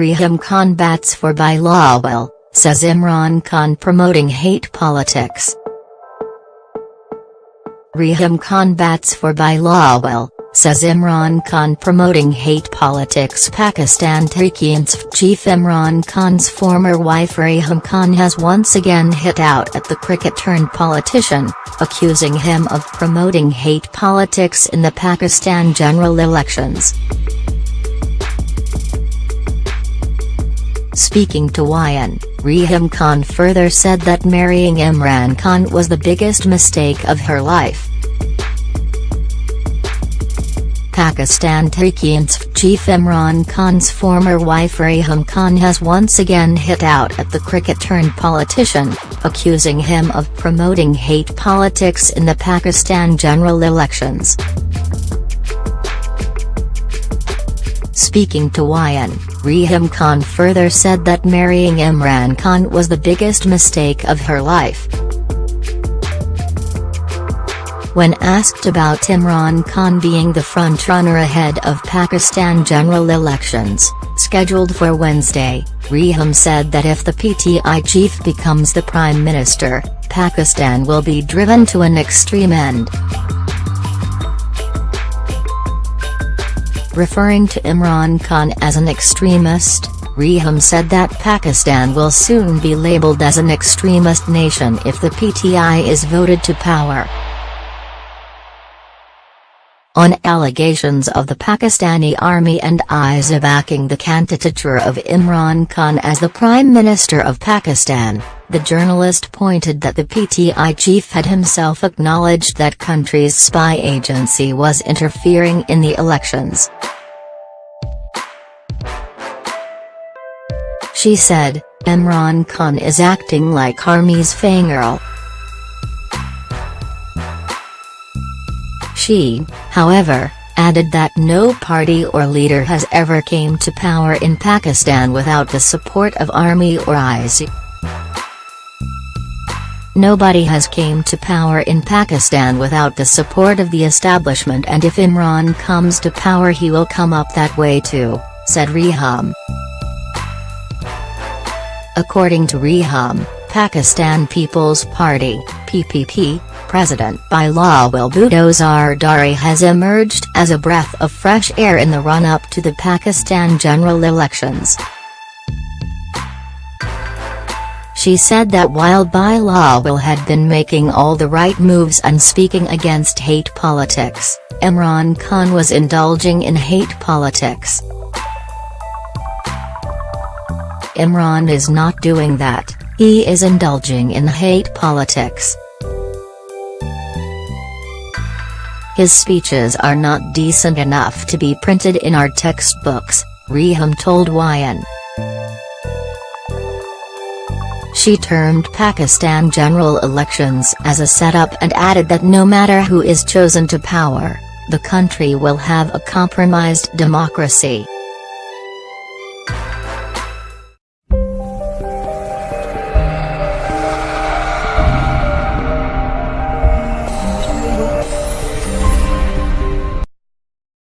Reham Khan bats for Bilawal, says Imran Khan promoting hate politics. Reham Khan bats for Bilawal, says Imran Khan promoting hate politics Pakistan Tehreek-e-Insaf chief Imran Khan's former wife Reham Khan has once again hit out at the cricket-turned-politician, accusing him of promoting hate politics in the Pakistan general elections. Speaking to WION, Reham Khan further said that marrying Imran Khan was the biggest mistake of her life. Pakistan Tehreek-e-Insaf chief Imran Khan's former wife Reham Khan has once again hit out at the cricket-turned-politician, accusing him of promoting hate politics in the Pakistan general elections. Speaking to WION, Reham Khan further said that marrying Imran Khan was the biggest mistake of her life. When asked about Imran Khan being the frontrunner ahead of Pakistan general elections, scheduled for Wednesday, Reham said that if the PTI chief becomes the prime minister, Pakistan will be driven to an extreme end. Referring to Imran Khan as an extremist, Reham said that Pakistan will soon be labelled as an extremist nation if the PTI is voted to power on allegations of the Pakistani army and ISI backing the candidature of Imran Khan as the Prime Minister of Pakistan, the journalist pointed that the PTI chief had himself acknowledged that country's spy agency was interfering in the elections. She said, Imran Khan is acting like army's fangirl. She, however, added that no party or leader has ever came to power in Pakistan without the support of army or ISI. Nobody has came to power in Pakistan without the support of the establishment and if Imran comes to power he will come up that way too, said Reham. According to Reham, Pakistan People's Party, PPP, President Bilawal Bhutto Zardari has emerged as a breath of fresh air in the run-up to the Pakistan general elections. She said that while Bilawal had been making all the right moves and speaking against hate politics, Imran Khan was indulging in hate politics. Imran is not doing that, he is indulging in hate politics. His speeches are not decent enough to be printed in our textbooks, Reham told WION. She termed Pakistan general elections as a setup and added that no matter who is chosen to power, the country will have a compromised democracy.